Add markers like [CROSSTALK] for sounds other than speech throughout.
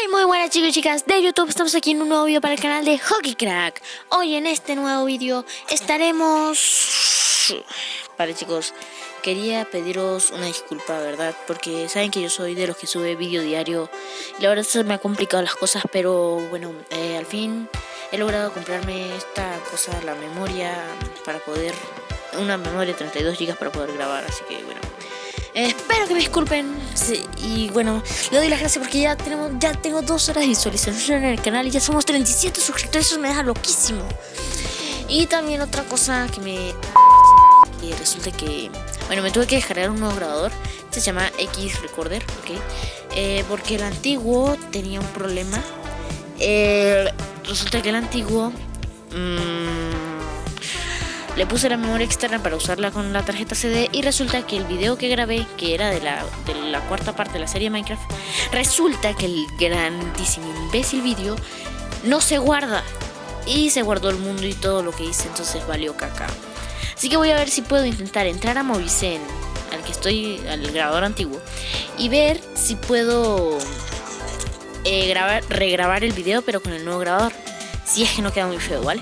Hey, muy buenas chicos y chicas de YouTube, estamos aquí en un nuevo video para el canal de Hockey Crack. Hoy en este nuevo video estaremos... Vale chicos, quería pediros una disculpa, ¿verdad? Porque saben que yo soy de los que sube vídeo diario. Y la verdad se me ha complicado las cosas, pero bueno, eh, al fin he logrado comprarme esta cosa, la memoria, para poder... Una memoria de 32 GB para poder grabar, así que bueno espero que me disculpen. y bueno, le doy las gracias porque ya tenemos ya tengo dos horas de visualización en el canal y ya somos 37 suscriptores. Eso me deja loquísimo. Y también otra cosa que me... Y resulta que... Bueno, me tuve que descargar un nuevo grabador. se llama X Recorder, ¿ok? Eh, porque el antiguo tenía un problema. Eh, resulta que el antiguo... Mmm, le puse la memoria externa para usarla con la tarjeta CD y resulta que el video que grabé, que era de la, de la cuarta parte de la serie Minecraft, resulta que el grandísimo imbécil video no se guarda. Y se guardó el mundo y todo lo que hice, entonces valió caca. Así que voy a ver si puedo intentar entrar a Movicen, al que estoy, al grabador antiguo, y ver si puedo eh, grabar, regrabar el video pero con el nuevo grabador. Si es que no queda muy feo, ¿vale?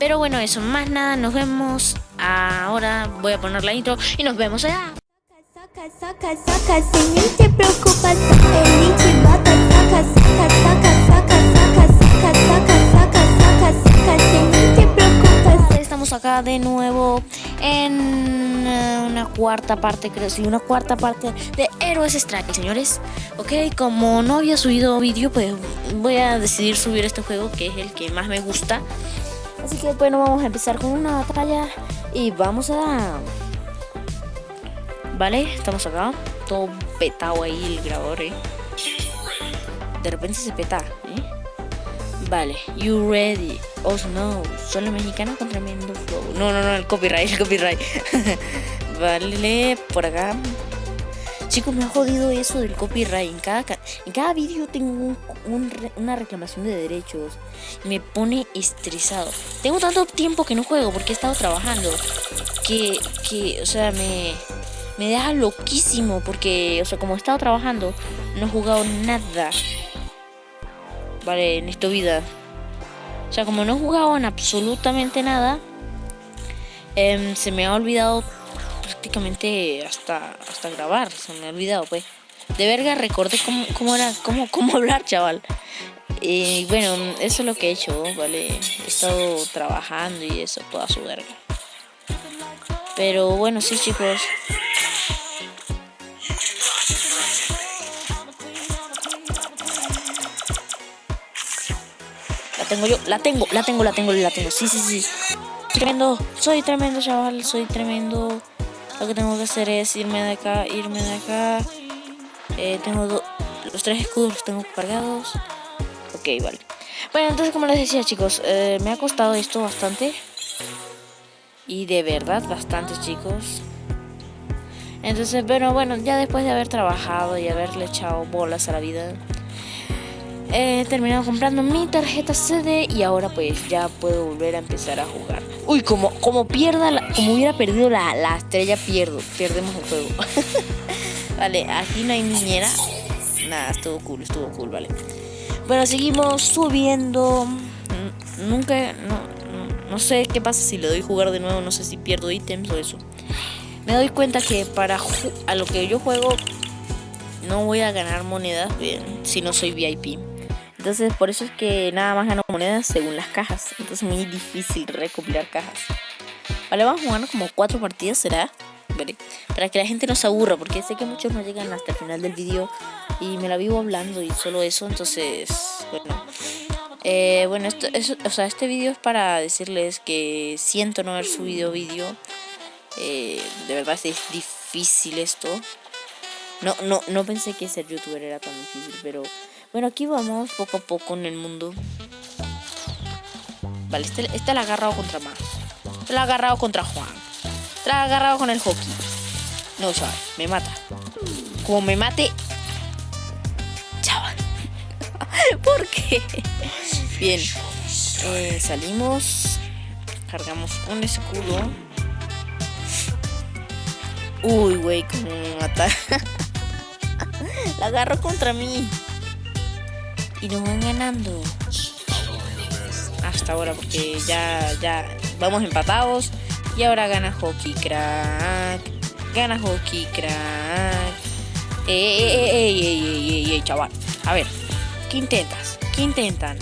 Pero bueno, eso, más nada, nos vemos ahora. Voy a poner la intro y nos vemos allá. Estamos acá de nuevo en una cuarta parte, creo, sí, una cuarta parte de Héroes Strike, señores. Ok, como no había subido vídeo, pues voy a decidir subir este juego, que es el que más me gusta. Así que bueno, vamos a empezar con una batalla y vamos a... Vale, estamos acá. Todo petado ahí el grabador, ¿eh? De repente se peta, ¿eh? Vale, you ready? Oh no, solo mexicano con tremendo flow. No, no, no, el copyright, el copyright. [LAUGHS] vale, por acá. Chicos, me ha jodido eso del copyright. En cada, en cada vídeo tengo una reclamación de derechos. Me pone estresado. Tengo tanto tiempo que no juego porque he estado trabajando. Que, que o sea, me, me deja loquísimo. Porque, o sea, como he estado trabajando, no he jugado nada. Vale, en esta vida. O sea, como no he jugado en absolutamente nada, em, se me ha olvidado prácticamente hasta, hasta grabar, se me ha olvidado pues. De verga recordé cómo, cómo era, cómo, cómo [LAUGHS] hablar, chaval. Y bueno, eso es lo que he hecho, ¿vale? He estado trabajando y eso, toda su verga. Pero bueno, sí, chicos. La tengo yo, la tengo, la tengo, la tengo, la tengo. Sí, sí, sí. Tremendo, soy tremendo, chaval, soy tremendo. Lo que tengo que hacer es irme de acá, irme de acá. Eh, tengo los tres escudos los tengo cargados. Ok, vale. Bueno, entonces como les decía chicos, eh, me ha costado esto bastante. Y de verdad, bastante chicos. Entonces, bueno, bueno, ya después de haber trabajado y haberle echado bolas a la vida, he terminado comprando mi tarjeta CD y ahora pues ya puedo volver a empezar a jugar. Uy, como, como pierda, como hubiera perdido la, la estrella, pierdo, perdemos el juego. [LAUGHS] vale, aquí no hay niñera. Nada, estuvo cool, estuvo cool, vale. Bueno, seguimos subiendo. Nunca, no, no, sé qué pasa si le doy jugar de nuevo, no sé si pierdo ítems o eso. Me doy cuenta que para a lo que yo juego no voy a ganar monedas bien, si no soy VIP. Entonces por eso es que nada más gano monedas según las cajas. Entonces es muy difícil recopilar cajas. Vale, vamos a jugar como cuatro partidas, ¿será? Para que la gente no se aburra, porque sé que muchos no llegan hasta el final del vídeo y me la vivo hablando y solo eso, entonces, bueno. Eh, bueno, esto, o sea, este vídeo es para decirles que siento no haber subido vídeo. Eh, de verdad es difícil esto. No, no, no pensé que ser youtuber era tan difícil, pero bueno, aquí vamos poco a poco en el mundo. Vale, este, este la ha agarrado contra más. Este la ha agarrado contra Juan. Este la ha agarrado con el hockey. No, chaval, me mata. Como me mate... Chaval. [LAUGHS] ¿Por qué? Bien. Eh, salimos. Cargamos un escudo. Uy, güey, cómo me mata. [LAUGHS] la agarro contra mí. Y nos van ganando. Hasta ahora, porque ya, ya vamos empatados. Y ahora gana Hockey Crack. Gana Hockey Crack. Ey, ey, ey, ey, chaval. A ver, ¿qué intentas? ¿Qué intentan?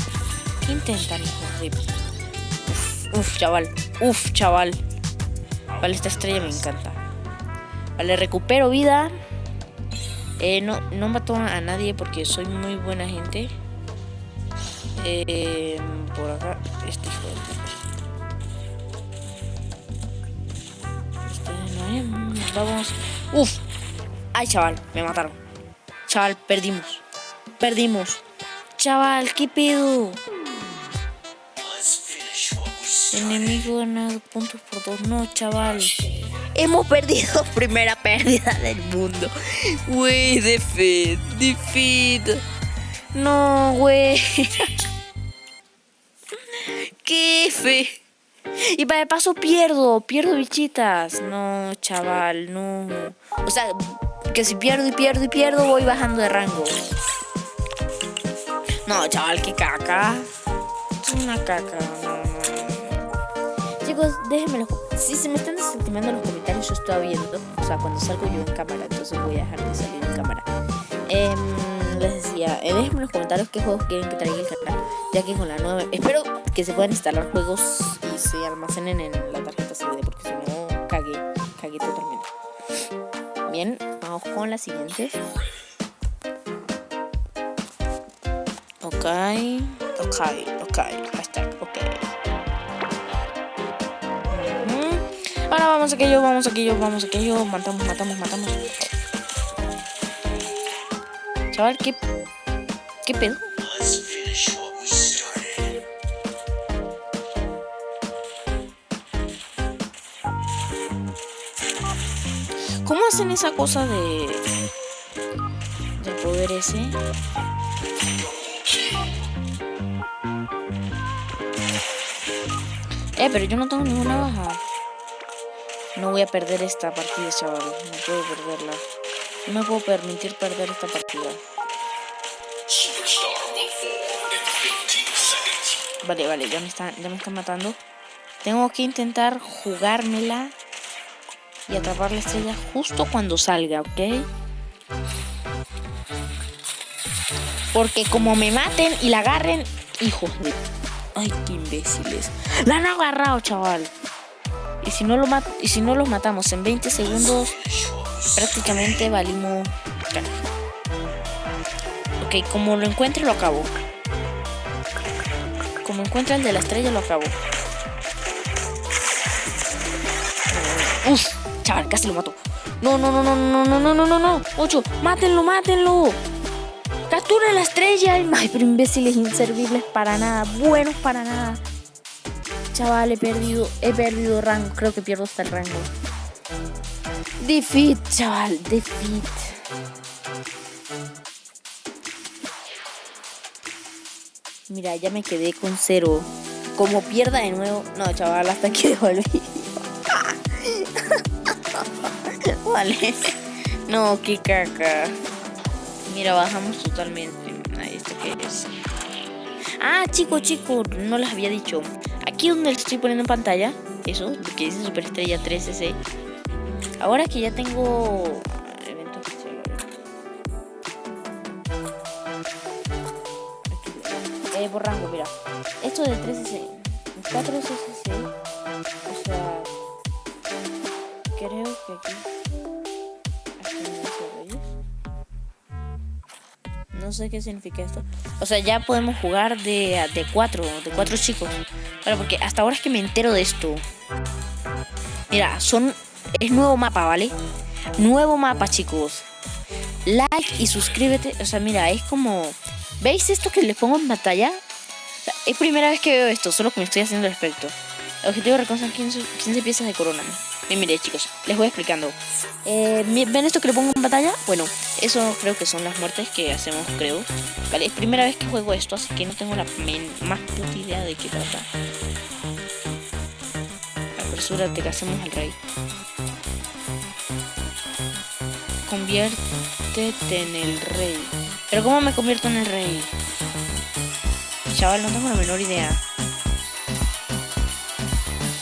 ¿Qué intentan, hijos de... Uf, uf, chaval. Uf, chaval. Vale, esta estrella me encanta. Vale, recupero vida. Eh, no, no mató a nadie porque soy muy buena gente. Eh, por acá, este hijo de Este no es. Vamos. Uf. Ay, chaval, me mataron. Chaval, perdimos. Perdimos. Chaval, ¿qué pedo? Enemigo ganado puntos por dos. No, chaval. Hemos perdido [LAUGHS] primera pérdida del mundo. Güey, defeat, defeat. No, güey. [LAUGHS] Y para el paso pierdo, pierdo bichitas. No, chaval, no. O sea, que si pierdo y pierdo y pierdo, voy bajando de rango. No, chaval, qué caca. Es una caca. No. Chicos, déjenme los... Si se me están desestimando los comentarios, yo estoy viendo. O sea, cuando salgo yo en cámara, entonces voy a dejar de salir en cámara. Eh, les decía, eh, déjenme en los comentarios qué juegos quieren que traiga el canal. Ya que con la nueva... Espero que se puedan instalar juegos y se almacenen en la tarjeta CD. Porque si no, cagué. Cagué totalmente. Bien, vamos con la siguiente. Ok, ok, ok, hashtag, ok. Ahora vamos aquello, vamos aquello, vamos aquello. Matamos, matamos, matamos. Chaval, ¿qué, qué pedo? ¿Cómo hacen esa cosa de... del poder ese? Eh, pero yo no tengo ninguna baja. No voy a perder esta partida, chaval. No puedo perderla. No me puedo permitir perder esta partida. Vale, vale, ya me están, ya me están matando. Tengo que intentar jugármela y atrapar la estrella justo cuando salga, ¿ok? Porque como me maten y la agarren, hijos de... Ay, qué imbéciles. La han agarrado, chaval. Y si no lo mat y si no los matamos en 20 segundos, prácticamente valimos. Ok, como lo encuentre lo acabo. Como encuentre el de la estrella lo acabo. Uf, chaval, casi lo mato. No, no, no, no, no, no, no, no, no, no. Ocho, mátenlo, mátenlo. Captura la estrella. Ay, pero imbéciles inservibles para nada. Buenos para nada. Chaval, he perdido, he perdido rango. Creo que pierdo hasta el rango. Defeat, chaval, defeat. Mira, ya me quedé con cero. Como pierda de nuevo. No, chaval, hasta el vídeo. vale. No, qué caca. Mira, bajamos totalmente. Que. Ah, chicos, chicos, no les había dicho. Aquí donde les estoy poniendo en pantalla, eso, que dice Superestrella 3S. Ahora que ya tengo evento especial, a ver. Eh, por rango, mira. Esto de 3S, 4 SSC, o sea, creo que aquí. aquí no. No sé qué significa esto. O sea, ya podemos jugar de, de cuatro, de cuatro chicos. Vale, porque hasta ahora es que me entero de esto. Mira, son. Es nuevo mapa, ¿vale? Nuevo mapa, chicos. Like y suscríbete. O sea, mira, es como. ¿Veis esto que les pongo en pantalla? O sea, es primera vez que veo esto, solo que me estoy haciendo al respecto. El objetivo reconocer 15, 15 piezas de corona. Bien, mire, chicos, les voy explicando. Eh, ¿Ven esto que le pongo en pantalla? Bueno, eso creo que son las muertes que hacemos, creo. Vale, es primera vez que juego esto, así que no tengo la más puta idea de qué trata. Apresúrate que hacemos al rey. Conviértete en el rey. Pero ¿cómo me convierto en el rey? Chaval, no tengo la menor idea.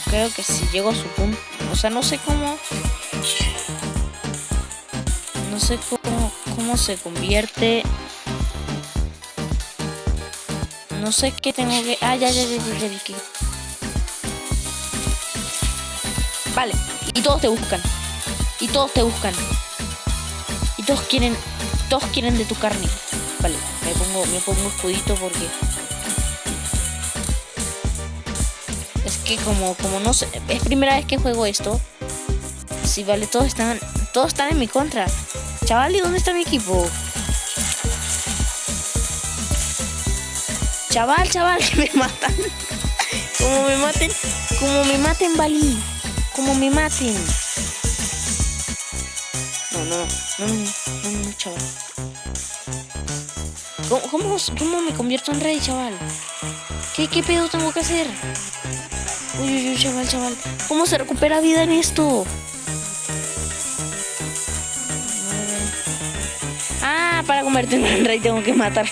Creo que si llego a su punto... O sea, no sé cómo... No sé cómo, cómo se convierte... No sé qué tengo que... Ah, ya, ya, ya, ya, ya. Vale, y todos te buscan. Y todos te buscan. Todos quieren... Todos quieren de tu carne. Vale, me pongo, me pongo escudito porque... Es que como, como no sé... Es primera vez que juego esto. Sí, vale, todos están... Todos están en mi contra. Chaval, ¿y dónde está mi equipo? Chaval, chaval, [LAUGHS] me matan. como me maten, como me maten, Bali. Como me maten. No, no, no, no, no, no, chaval. ¿Cómo, cómo, cómo me convierto en rey, chaval? ¿Qué, ¿Qué pedo tengo que hacer? Uy, uy, uy, chaval, chaval. ¿Cómo se recupera vida en esto? Ah, para convertirme en rey tengo que matar. [LAUGHS]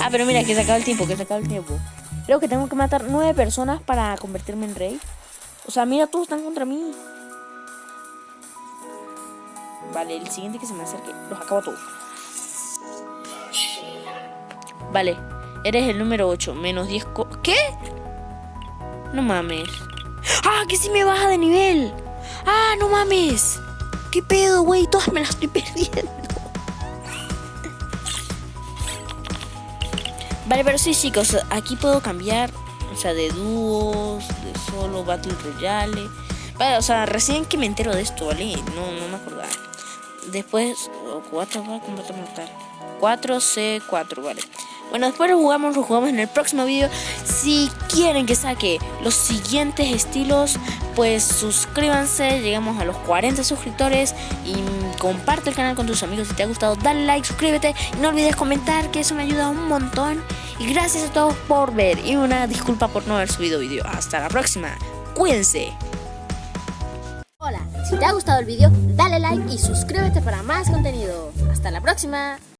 ah, pero mira, que se acaba el tiempo, que se acaba el tiempo. Creo que tengo que matar nueve personas para convertirme en rey. O sea, mira, todos están contra mí. Vale, el siguiente que se me acerque, los acabo todos. Vale, eres el número 8, menos 10 ¿Qué? No mames. ¡Ah, que si me baja de nivel! ¡Ah, no mames! ¿Qué pedo, güey? Todas me las estoy perdiendo. Vale, pero sí, chicos, aquí puedo cambiar, o sea, de dúos, de solo, Battle Royale. Vale, o sea, recién que me entero de esto, ¿vale? No, no me acordaba. Después, 4 va a combate mortal. 4C4, vale. Bueno, después lo jugamos, lo jugamos en el próximo vídeo. Si quieren que saque los siguientes estilos, pues suscríbanse, llegamos a los 40 suscriptores y comparte el canal con tus amigos si te ha gustado, dale like, suscríbete y no olvides comentar que eso me ayuda un montón. Y gracias a todos por ver y una disculpa por no haber subido vídeo. Hasta la próxima, cuídense. Si te ha gustado el vídeo, dale like y suscríbete para más contenido. Hasta la próxima.